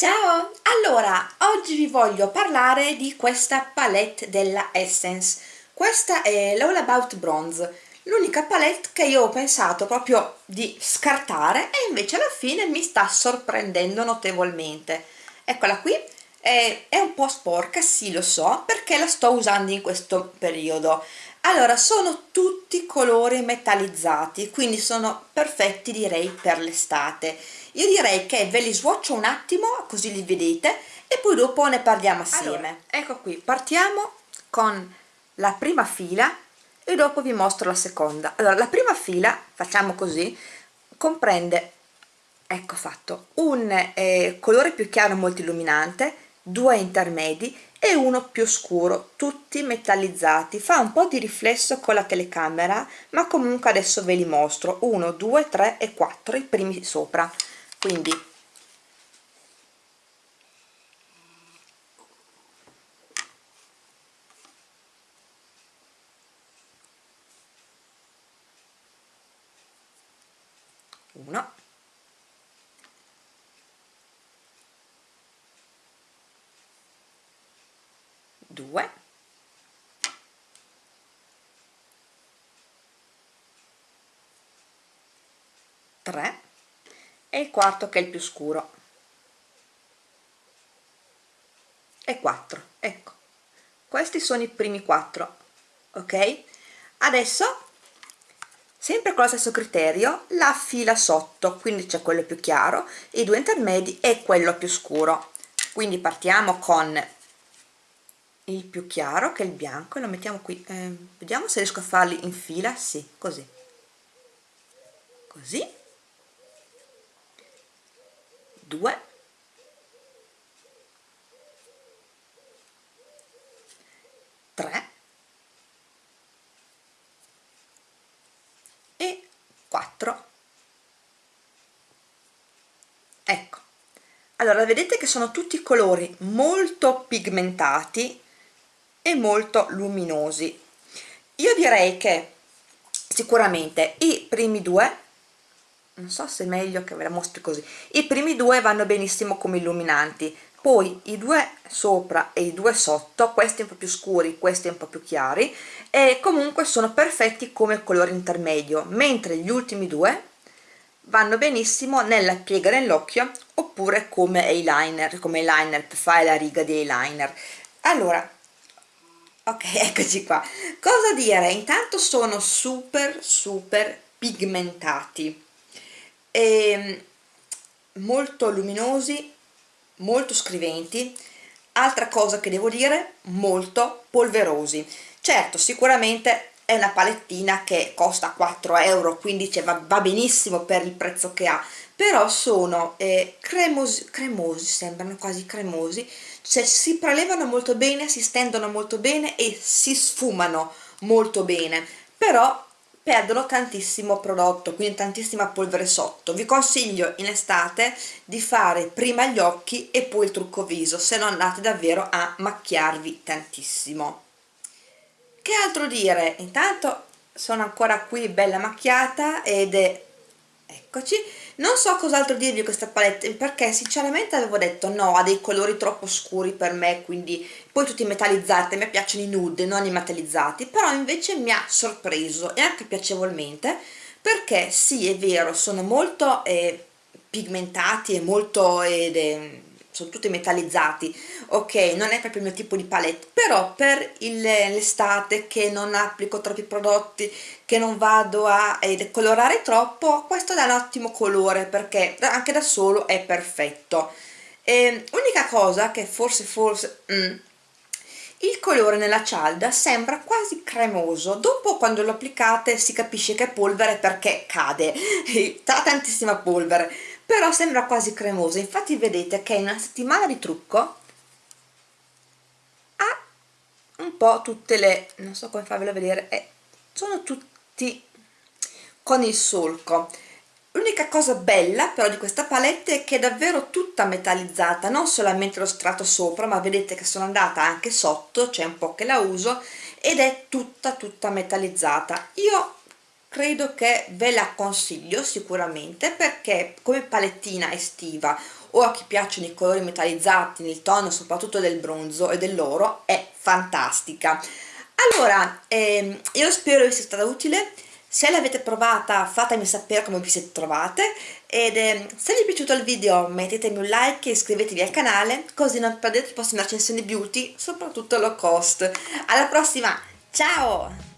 Ciao! Allora, oggi vi voglio parlare di questa palette della Essence. Questa è l'All About Bronze, l'unica palette che io ho pensato proprio di scartare e invece alla fine mi sta sorprendendo notevolmente. Eccola qui, è, è un po' sporca, sì lo so, perché la sto usando in questo periodo. Allora, sono tutti colori metallizzati, quindi sono perfetti direi per l'estate io direi che ve li swatcho un attimo così li vedete e poi dopo ne parliamo assieme. allora, ecco qui partiamo con la prima fila e dopo vi mostro la seconda. Allora la prima fila facciamo così comprende ecco fatto un eh, colore più chiaro molto illuminante due intermedi e uno più scuro tutti metallizzati. Fa un po' di riflesso con la telecamera ma comunque adesso ve li mostro. 1 2 3 e 4 i primi sopra quindi. Uno. Due. Tre e il quarto che è il più scuro. E 4 ecco. Questi sono i primi quattro ok? Adesso sempre con lo stesso criterio la fila sotto quindi c'è quello più chiaro i due intermedi e quello più scuro. Quindi partiamo con il più chiaro che è il bianco e lo mettiamo qui. Eh, vediamo se riesco a farli in fila. Sì così. Così 2 3 e 4 ecco. Allora vedete che sono tutti colori molto pigmentati e molto luminosi. Io direi che sicuramente i primi due non so se è meglio che ve la mostri così. I primi due vanno benissimo come illuminanti. Poi i due sopra e i due sotto questi un po' più scuri questi un po' più chiari e comunque sono perfetti come colore intermedio mentre gli ultimi due vanno benissimo nella piega nell'occhio oppure come eyeliner come eyeliner per fare la riga di eyeliner. Allora ok eccoci qua. Cosa dire? Intanto sono super super pigmentati e ehm, molto luminosi molto scriventi. Altra cosa che devo dire molto polverosi. Certo sicuramente è una palettina che costa 4 euro quindi cioè, va, benissimo per il prezzo che ha. Però sono eh, cremosi, cremosi sembrano quasi cremosi. Cioè si prelevano molto bene si stendono molto bene e si sfumano molto bene. Però perdono tantissimo prodotto quindi tantissima polvere sotto. Vi consiglio in estate di fare prima gli occhi e poi il trucco viso se no andate davvero a macchiarvi tantissimo. Che altro dire? Intanto sono ancora qui bella macchiata ed è eccoci. Non so cos'altro dirvi di questa palette perché sinceramente avevo detto no ha dei colori troppo scuri per me quindi poi tutti metallizzati a me piacciono i nude non i metallizzati però invece mi ha sorpreso e anche piacevolmente perché sì è vero sono molto eh, pigmentati e molto eh, sono tutti metallizzati. Ok non è proprio il mio tipo di palette però per l'estate che non applico troppi prodotti che non vado a eh, colorare troppo questo dà un ottimo colore perché anche da solo è perfetto. E, unica cosa che forse forse mm, il colore nella cialda sembra quasi cremoso. Dopo quando lo applicate si capisce che è polvere perché cade. Ha tantissima polvere però sembra quasi cremoso. Infatti vedete che in una settimana di trucco ha un po' tutte le non so come farvelo vedere eh, sono tutti con il solco. L'unica cosa bella però di questa palette è che è davvero tutta metallizzata non solamente lo strato sopra ma vedete che sono andata anche sotto c'è un po' che la uso ed è tutta tutta metallizzata. Io credo che ve la consiglio sicuramente perché come palettina estiva o a chi piacciono i colori metallizzati nel tono soprattutto del bronzo e dell'oro è fantastica. Allora ehm, io spero vi sia stata utile. Se l'avete provata fatemi sapere come vi siete trovate ed eh, se vi è piaciuto il video mettetemi un like e iscrivetevi al canale così non perdete le prossime recensioni beauty soprattutto low cost. Alla prossima! Ciao